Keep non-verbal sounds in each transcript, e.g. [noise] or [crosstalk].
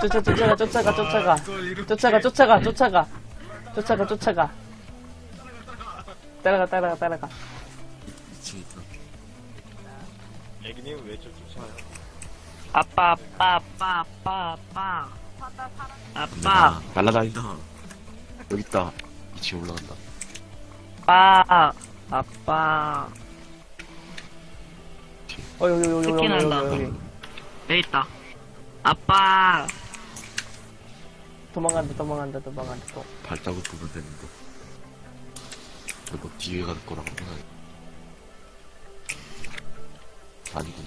쫓아 쫓아가 쫓아가 쫓아가 쫓아가 쫓아가 쫓아가 쫓아가 쫓아가 따라가 따라가 따라가 미치겠다. 애기님 왜저 쫓아요? 아빠 아빠 아빠 아빠 아빠 아빠 나 날라다닌다. 여기 있다. 2층 올라간다. 아빠 아빠 어 여기 여기 여기 여기. 여기 여기 여기 있다 아빠 도망간다 도망간다 도망간다 또 발자국 보면 되는데. 저거 뒤에 갈 거라고 생각. 아니고.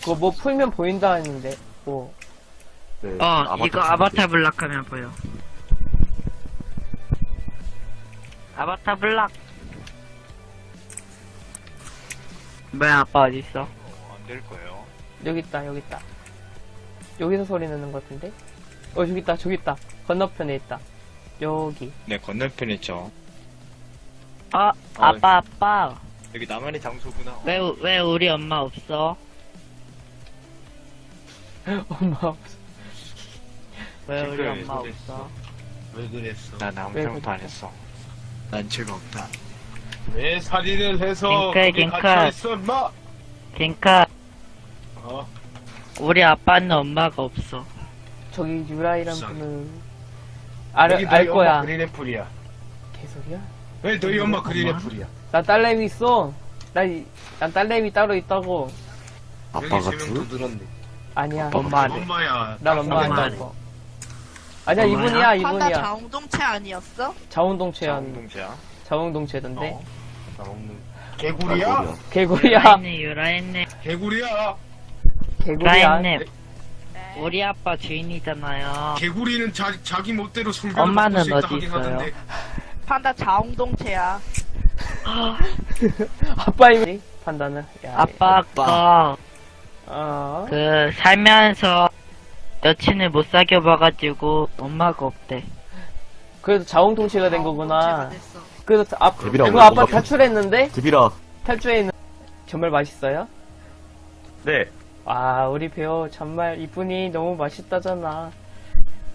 그거 뭐 풀면 보인다 했는데 뭐 네, 어 이거 아바타 보는데. 블락 하면 보여 아바타 블락. 뭐야 아빠 어딨어? 안 될 거예요. 여기 있다 여기 있다. 여기서 소리 나는 것 같은데? 어 저기 있다 저기 있다. 건너편에 있다. 여기. 네, 건너편에 있죠. 어 아빠 아빠. 여기 나만의 장소구나. 어, 왜왜 우리 엄마 없어? [laughs] 엄마 왜 우리 엄마 왜 없어? 왜 그랬어? 난 아무 왜 잘못도 안 그랬어? 했어. 난 죄가 없다. 왜 살인을 해서 갱칼, 거기 갱칼. 갇혀있어 인마 갱카. 어? 우리 아빠는 엄마가 없어. 저기 유라이란 불쌍해. 분은 알, 여기 알 너희 거야 엄마 그린 애플이야. 개소리야? 왜 너희 엄마 그린 애플이야? 나 딸내미 있어. 나, 이- 난 딸내미 따로 있다고. 아빠가 세명 둘? 더 늘었네. 아니야. 엄마 둘? 엄마야. 난 엄마 엄마 아니고 아니야? 이분이야 판다 이분이야. 자웅동체 아니었어? 자웅동체야. 자동동체야. 자웅동체던데? 어. 나 먹는 개구리야? 아, 개구리야. 유라했네 유라했네. 개구리야. 개구리야. 유라했네. 우리 아빠 주인이잖아요. 개구리는 자, 자기 멋대로 성별을 엄마는 어디 있어요? 하던데. 판다 자웅동체야. 아빠 이미 판단은 야, 아빠가 어? 그 살면서 여친을 못 사귀어 봐가지고 엄마가 없대 그래도 자웅동체가 된 거구나 자웅동체가 됐어. 그래서 아, 데뷔라고 그거 아빠 뭔가 탈출했는데 드비라. 탈주해 있는 정말 맛있어요? 네. 아 우리 배우 정말 이분이 너무 맛있다잖아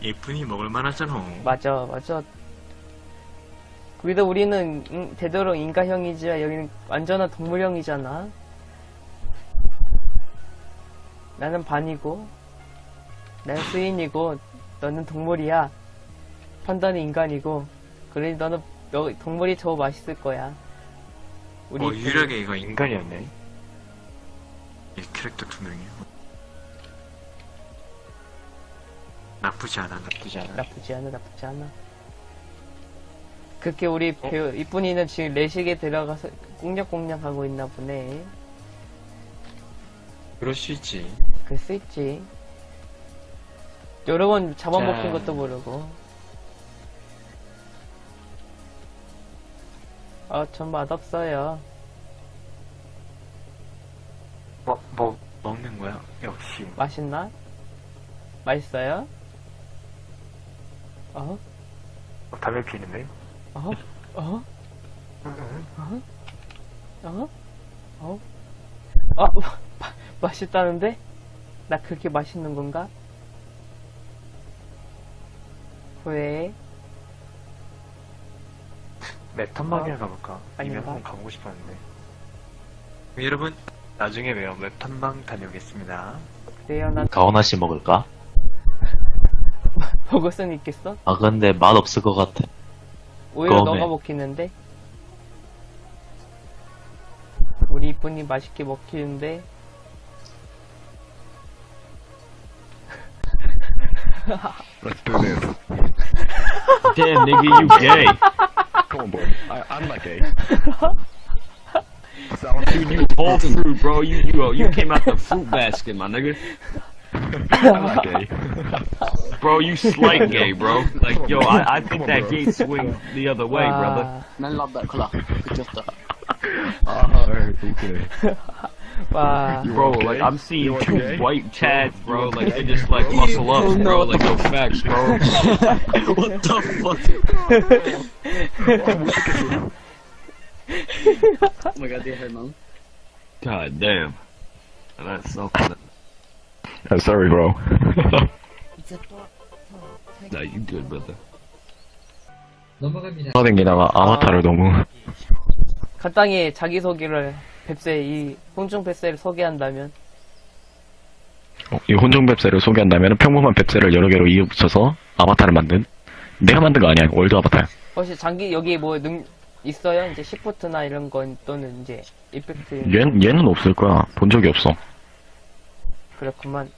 예쁜이 먹을 만 하잖아. 맞아 맞아 그래도 우리는 음, 되도록 인간형이지 여기는 완전한 동물형이잖아 나는 반이고 나는 수인이고 너는 동물이야 판단이 인간이고 그러니 너는 여- 동물이 더 맛있을 거야 우리 어, 이쁜이. 유일하게 이거 인간이었네. 이 캐릭터 두 명이요. 나쁘지 않아, 나쁘지 않아. 나쁘지 않아 나쁘지 않아 그렇게 우리 배우 이쁜이는 지금 레식에 들어가서 꽁냥꽁냥 하고 있나 보네 그럴 수 있지. 그럴 수 있지 여러 번 잡아먹힌 자. 것도 모르고 아 전 맛없어요 뭐, 뭐, 먹는 거야? 역시. 맛있나? 맛있어요? 어? 어, 담배 피는데? 어? 어? 어? 어? 어? 아, 마- [laughs] 맛있다는데? 나 그렇게 맛있는 건가? 왜? 맵탄막이나 가볼까? 이미 아닌가? 한번 가보고 싶었는데. 여러분, 나중에 봬요. 맵탄방 다녀오겠습니다. 그래요, 난 가오나 씨 먹을까? [laughs] 먹을 수는 있겠어? 아 근데 맛 없을 것 같아. 오히려 그거네. 너가 먹히는데? 우리 이쁜이 맛있게 먹히는데? Let's do this [laughs] Damn nigga, you gay. Come on boy I, I'm not gay [laughs] Dude, you whole fruit, bro. You you you came out the fruit basket, my nigga. I'm not gay [laughs] Bro, you slight gay, bro. Like yo, I, I think on, that bro. gate swing the other way, brother. Uh, 와, Man love that color. Good job, that. 아 okay 와. [laughs] Bro, like I'm seeing You two okay? white chads, bro. Like they just like muscle up, bro. Like no facts, bro. [laughs] [laughs] What the fuck? oh my god, det är Herman. God damn. That's so funny. I'm sorry, bro. Nah, you good, brother. 떠댕기다가 아바타를 너무 간단히 자기소개를 뱁새 이 홍중 뱁새를 소개한다면? 어, 이 혼종 뱁새를 소개한다면 평범한 뱁새를 여러 개로 이어붙여서 아바타를 만든 내가 만든 거 아니야 월드 아바타야. 혹시 장기 여기 뭐 능 있어요? 이제 시프트나 이런 건 또는 이제 이펙트? 얘, 얘는 없을 거야. 본 적이 없어. 그렇구만